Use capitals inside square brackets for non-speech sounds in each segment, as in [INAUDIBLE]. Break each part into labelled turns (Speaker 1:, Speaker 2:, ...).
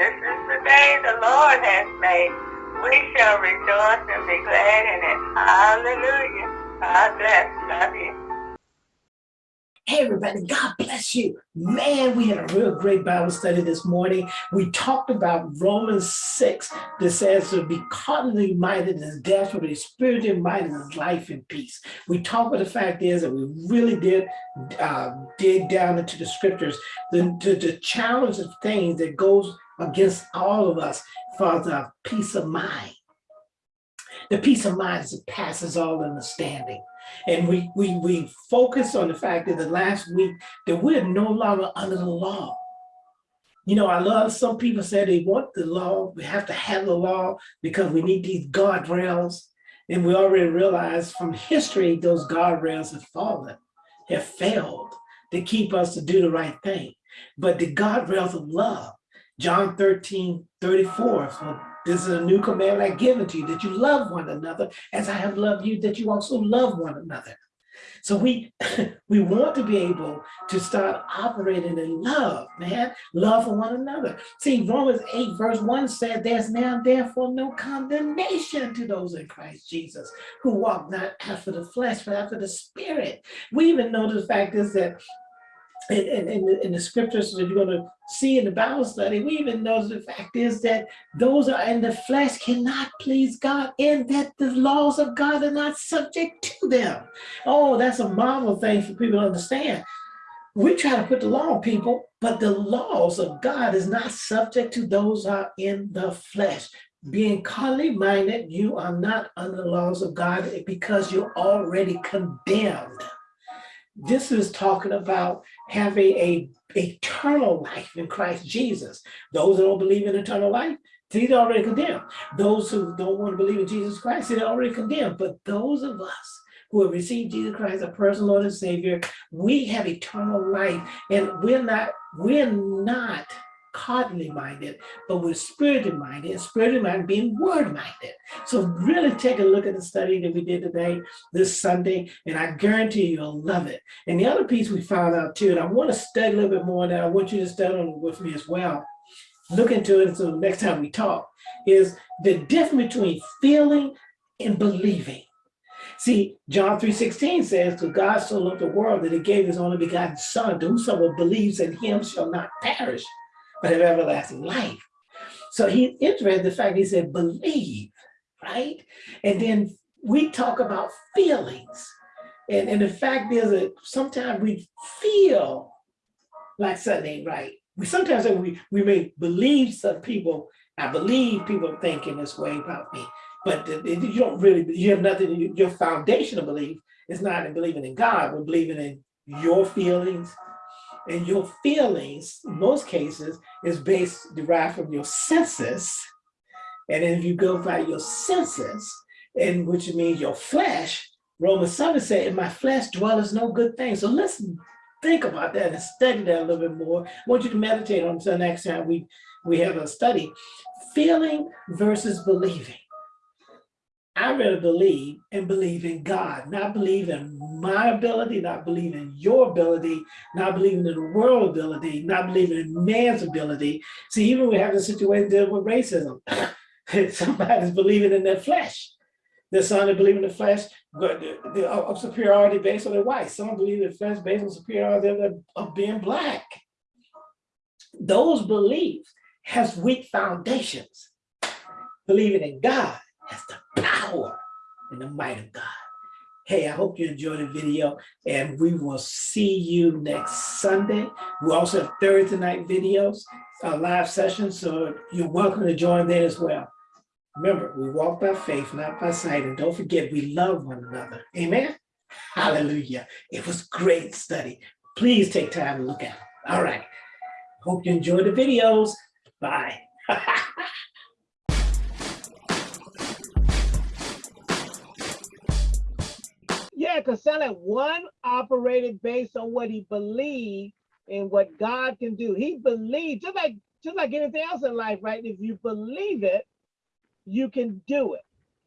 Speaker 1: this is the day the Lord has made. We shall rejoice and be glad in it. Hallelujah. God bless. Love you.
Speaker 2: Hey, everybody, God bless you. Man, we had a real great Bible study this morning. We talked about Romans 6 that says to be carnally minded is death, but be spiritually minded is life and peace. We talked about the fact is that we really did uh, dig down into the scriptures, the, the, the challenge of things that goes against all of us for the peace of mind. The peace of mind that passes all understanding. And we, we, we focus on the fact that the last week that we're no longer under the law. You know, I love some people say they want the law, we have to have the law because we need these guardrails. And we already realize from history, those guardrails have fallen, have failed to keep us to do the right thing. But the guardrails of love, John 13, 34, so this is a new commandment I give to you, that you love one another as I have loved you, that you also love one another. So we [LAUGHS] we want to be able to start operating in love, man, love for one another. See, Romans 8 verse 1 said, there's now therefore no condemnation to those in Christ Jesus who walk not after the flesh, but after the spirit. We even know the fact is that in, in, in, the scriptures that you're going to see in the Bible study, we even know the fact is that those are in the flesh cannot please God and that the laws of God are not subject to them. Oh, that's a marvel thing for people to understand. We try to put the law on people, but the laws of God is not subject to those are in the flesh. Being carnally minded, you are not under the laws of God because you're already condemned. This is talking about having a eternal life in Christ Jesus. Those that don't believe in eternal life, they're already condemned. Those who don't want to believe in Jesus Christ, they're already condemned. But those of us who have received Jesus Christ, as personal Lord and Savior, we have eternal life, and we're not, we're not carnally minded, but we're spiritually minded, and spiritually minded being word minded. So really take a look at the study that we did today, this Sunday, and I guarantee you'll love it. And the other piece we found out too, and I want to study a little bit more that I want you to study with me as well, look into it so next time we talk, is the difference between feeling and believing. See, John 3.16 says, to God so loved the world that he gave his only begotten son, to whosoever believes in him shall not perish, but have everlasting life. So he's interested in the fact he said, believe, right? And then we talk about feelings. And, and the fact is that sometimes we feel like something ain't right. We sometimes we, we may believe some people, I believe people thinking this way about me, but you don't really, you have nothing, your foundational belief is not in believing in God, but believing in your feelings, and your feelings, in most cases, is based, derived from your senses. And if you go by your senses, and which means your flesh, Romans 7 said, in my flesh dwelleth no good thing. So listen, think about that and study that a little bit more. I want you to meditate on until next time we, we have a study. Feeling versus believing. I rather believe and believe in God, not believe in my ability, not believe in your ability, not believing in the world ability, not believing in man's ability. See, even we have a situation dealing with racism. [LAUGHS] Somebody's believing in their flesh. There's some that believe in the flesh but of superiority based on their white. Some believe in the flesh based on superiority of being black. Those beliefs has weak foundations. Believing in God has the power and the might of God. Hey, I hope you enjoyed the video and we will see you next Sunday. We also have Thursday night videos, uh, live sessions, so you're welcome to join there as well. Remember, we walk by faith, not by sight, and don't forget we love one another. Amen? Hallelujah. It was great study. Please take time to look at it. All right. Hope you enjoyed the videos. Bye. [LAUGHS]
Speaker 3: Yeah, because Sally one operated based on what he believed and what God can do. He believed, just like just like anything else in life, right? If you believe it, you can do it.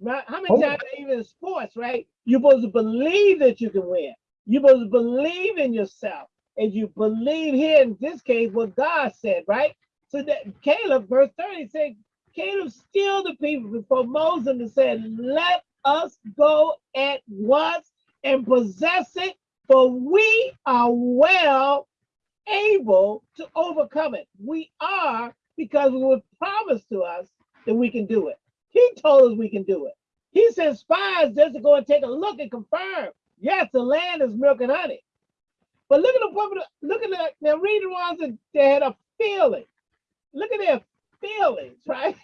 Speaker 3: Right? How many oh. times, even in sports, right? You're supposed to believe that you can win. You're supposed to believe in yourself. And you believe here in this case what God said, right? So that Caleb, verse 30 said, Caleb stilled the people before Moses and said, Let us go at once and possess it, for we are well able to overcome it. We are because it was promised to us that we can do it. He told us we can do it. He sent spies just to go and take a look and confirm. Yes, the land is milk and honey. But look at the woman, look at the now read the ones that they had a feeling. Look at their feelings, [LAUGHS] right?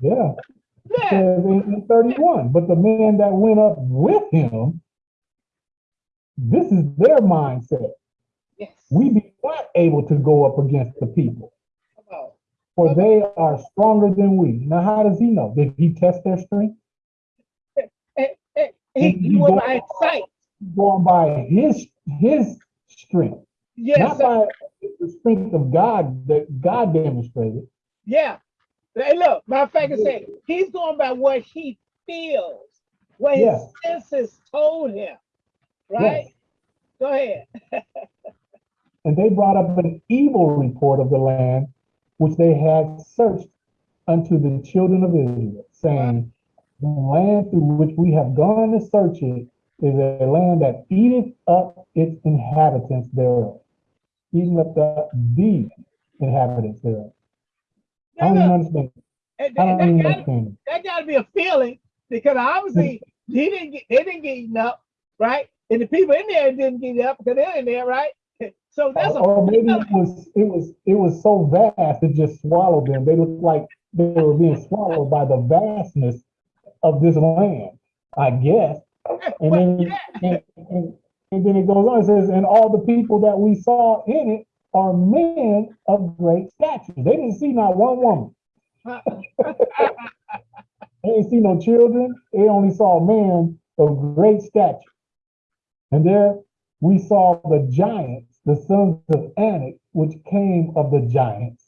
Speaker 4: Yeah,
Speaker 3: yeah,
Speaker 4: in, in thirty-one, but the man that went up with him, this is their mindset.
Speaker 3: yes.
Speaker 4: We be not able to go up against the people. For they are stronger than we. Now, how does he know? Did he test their strength?
Speaker 3: He, he went by sight.
Speaker 4: Going by his, his strength,
Speaker 3: Yes,
Speaker 4: not
Speaker 3: sir.
Speaker 4: by the strength of God that God demonstrated.
Speaker 3: yeah. Hey, look, matter of fact, it said he's going by what he feels, what his
Speaker 4: Yes.
Speaker 3: senses told him. Right?
Speaker 4: Yes.
Speaker 3: Go ahead. [LAUGHS]
Speaker 4: And they brought up an evil report of the land which they had searched unto the children of Israel, saying, The land through which we have gone to search it is a land that eateth up its inhabitants thereof, eating up the, the inhabitants thereof. I don't understand.
Speaker 3: and-
Speaker 4: I don't
Speaker 3: that gotta-
Speaker 4: understand.
Speaker 3: that got to be a feeling because obviously he didn't get they didn't get eaten up, right? And the people in there didn't get up because they're in there, right? So that's a
Speaker 4: Or or maybe it was, it was, it was so vast it just swallowed them. They looked like they were being swallowed by the vastness of this land, I guess. And then, and, and, and then it goes on, it says, and all the people that we saw in it are men of great stature. They didn't see not one woman. [LAUGHS] They didn't see no children. They only saw men of great stature. And there we saw the giants, the sons of Anak, which came of the giants.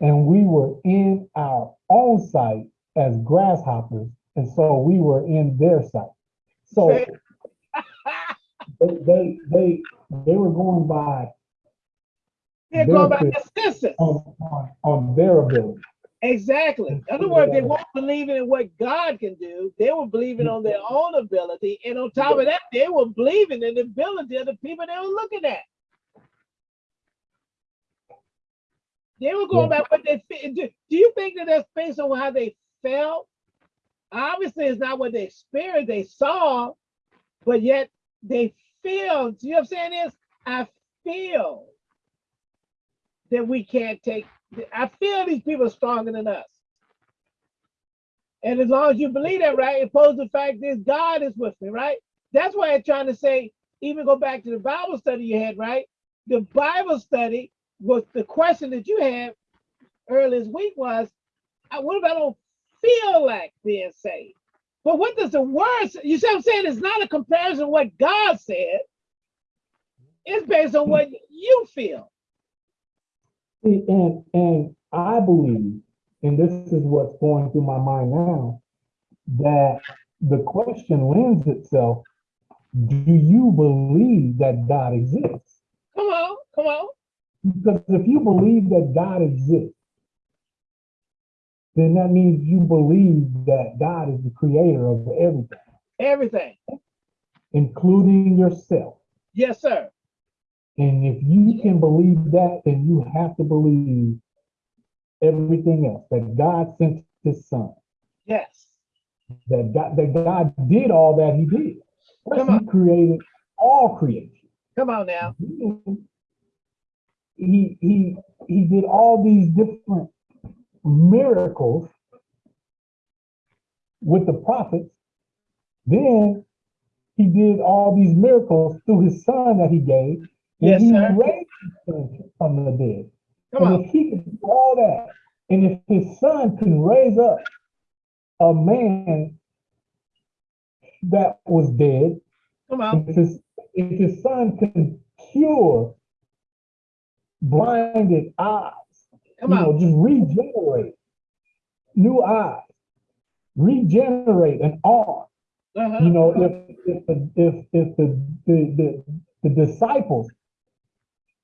Speaker 4: And we were in our own sight as grasshoppers. And so we were in their sight. So [LAUGHS] they, they, they, they were going by
Speaker 3: They're going by the senses.
Speaker 4: on, on, on their ability.
Speaker 3: Exactly. In other words, they weren't believing in what God can do. They were believing on their own ability. And on top of that, they were believing in the ability of the people they were looking at. They were going by what they fe- do. You think that that's based on how they felt? Obviously, it's not what they experienced, they saw, but yet they feel. Do you know what I'm saying? Is I feel that we can't take I feel these people are stronger than us. And as long as you believe that, right, it poses the fact is God is with me, right? That's why I'm trying to say, even go back to the Bible study you had, right? The Bible study was the question that you had earlier this week was, uh, what if I don't feel like being saved? But what does the word say? You see what I'm saying? It's not a comparison of what God said. It's based on what you feel.
Speaker 4: And and I believe, and this is what's going through my mind now, that the question lends itself: Do you believe that God exists?
Speaker 3: Come on, come on.
Speaker 4: Because if you believe that God exists, then that means you believe that God is the creator of everything,
Speaker 3: Everything.
Speaker 4: including yourself.
Speaker 3: Yes, sir.
Speaker 4: And if you can believe that, then you have to believe everything else that God sent his son,
Speaker 3: Yes.
Speaker 4: that God, that God did all that he did.
Speaker 3: Come on.
Speaker 4: He created all creation.
Speaker 3: Come on now.
Speaker 4: He, he, he did all these different miracles with the prophets. Then he did all these miracles through his son that he gave. And
Speaker 3: Yes,
Speaker 4: he
Speaker 3: sir.
Speaker 4: raised his from the dead.
Speaker 3: Come
Speaker 4: and
Speaker 3: on.
Speaker 4: if he can do all that, and if his son can raise up a man that was dead,
Speaker 3: Come on.
Speaker 4: if his, if his son can cure blinded eyes,
Speaker 3: Come
Speaker 4: you know,
Speaker 3: on.
Speaker 4: just regenerate new eyes, regenerate an arm.
Speaker 3: Uh-huh.
Speaker 4: You know, if if the if if the the, the, the disciples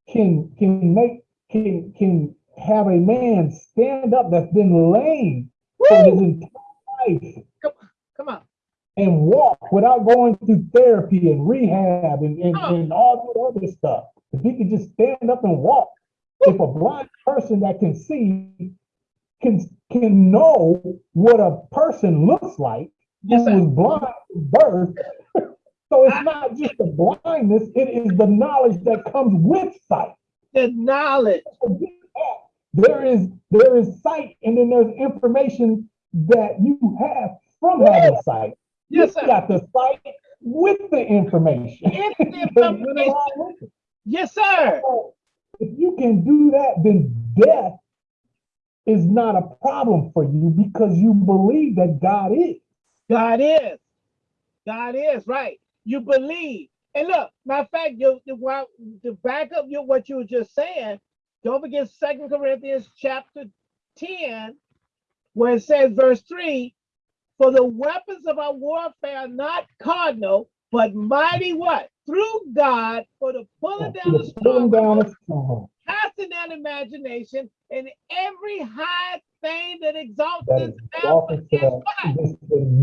Speaker 4: can can make can can have a man stand up that's been lame for his entire life
Speaker 3: Come on, Come on.
Speaker 4: And walk without going through therapy and rehab and, and,
Speaker 3: Oh.
Speaker 4: and all the other stuff. If he could just stand up and walk, if a blind person that can see can can know what a person looks like
Speaker 3: Yes,
Speaker 4: who was blind from birth. [LAUGHS] so it's not just the blindness, it is the knowledge that comes with sight.
Speaker 3: The knowledge.
Speaker 4: There is there is sight and then there's information that you have from having sight.
Speaker 3: Yes,
Speaker 4: You
Speaker 3: sir.
Speaker 4: got the sight with the information. [LAUGHS]
Speaker 3: Information.
Speaker 4: with.
Speaker 3: Yes, sir.
Speaker 4: So If you can do that, then death is not a problem for you because you believe that God is.
Speaker 3: God is. God is right. You believe. And look, matter of fact, you, you to back up your what you were just saying, don't forget Second Corinthians chapter 10, where it says, verse 3, for the weapons of our warfare are not carnal, but mighty what? Through God for the pulling down the
Speaker 4: You're pulling
Speaker 3: strongholds,
Speaker 4: down a stronghold.
Speaker 3: casting down imagination, and every high thing that exalts itself against
Speaker 4: the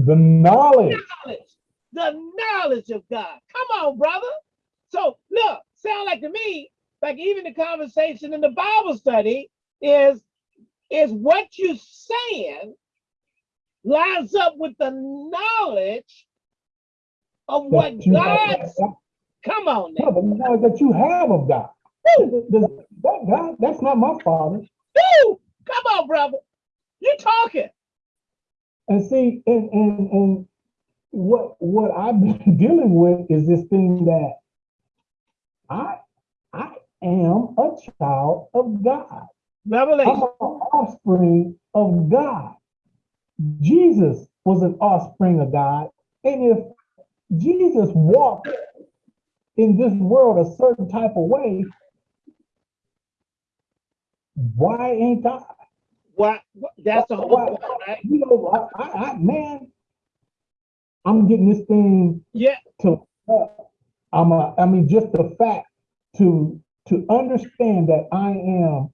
Speaker 4: the knowledge.
Speaker 3: knowledge, the knowledge of God. Come on, brother. So look, sound like to me, like even the conversation in the Bible study is is what you saying lines up with the knowledge of what
Speaker 4: have-
Speaker 3: Come on
Speaker 4: No,
Speaker 3: now.
Speaker 4: the knowledge that you have of God. That God, that's not my father.
Speaker 3: Woo! Come on, brother. You're talking?
Speaker 4: And see, and, and, and what, what I've been [LAUGHS] dealing with is this thing that I, I am a child of God. I'm
Speaker 3: Revelation.
Speaker 4: an offspring of God. Jesus was an offspring of God. And if Jesus walked in this world a certain type of way, why ain't I?
Speaker 3: What? That's the whole
Speaker 4: Why-
Speaker 3: point, right?
Speaker 4: You know, I, I, I man, I'm getting this thing
Speaker 3: Yeah.
Speaker 4: to, I'm a, I mean, just the fact to, to understand that I am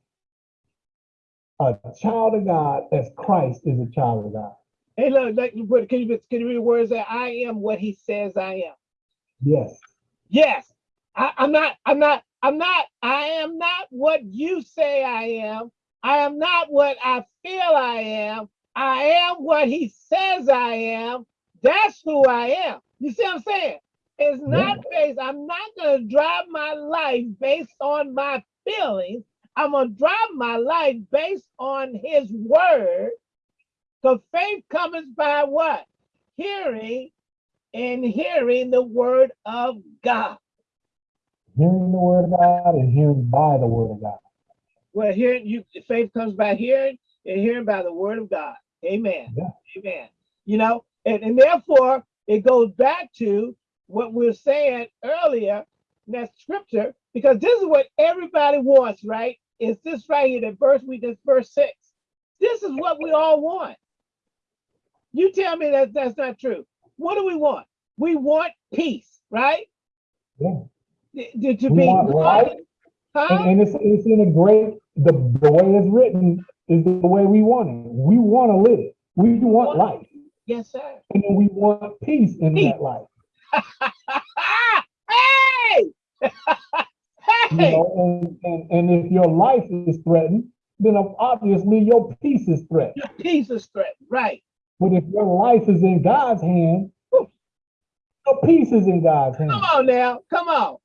Speaker 4: a child of God as Christ is a child of God.
Speaker 3: Hey, look, you put- can you can you read the words that I am what he says I am?
Speaker 4: Yes.
Speaker 3: Yes, I, I'm not. I'm not. I'm not. I am not what you say I am. I am not what I feel I am. I am what he says I am. That's who I am. You see what I'm saying? It's not based. I'm not gonna drive my life based on my feelings. I'm gonna drive my life based on his word. Because faith comes by what? Hearing and hearing the word of God.
Speaker 4: Hearing the word of God and hearing by the word of God.
Speaker 3: Well, hearing you faith comes by hearing and hearing by the word of God. Amen.
Speaker 4: Yeah.
Speaker 3: Amen. You know, and, and therefore it goes back to what we were saying earlier in that scripture, because this is what everybody wants, right? Is this right here, that verse we just verse six. This is what we all want. You tell me that that's not true. What do we want? We want peace, right?
Speaker 4: Yeah.
Speaker 3: To, to be
Speaker 4: life.
Speaker 3: Huh?
Speaker 4: And, and it's, it's in a great, the, the way it's written is the way we want it. We want to live. We want life.
Speaker 3: yes, sir.
Speaker 4: And then we want peace in
Speaker 3: Peace.
Speaker 4: that life. [LAUGHS]
Speaker 3: hey! [LAUGHS]
Speaker 4: You know, and, and, and if your life is threatened, then obviously your peace is threatened.
Speaker 3: Your peace is threatened, right?
Speaker 4: But if your life is in God's hand, your peace is in God's hand.
Speaker 3: Come on now, come on.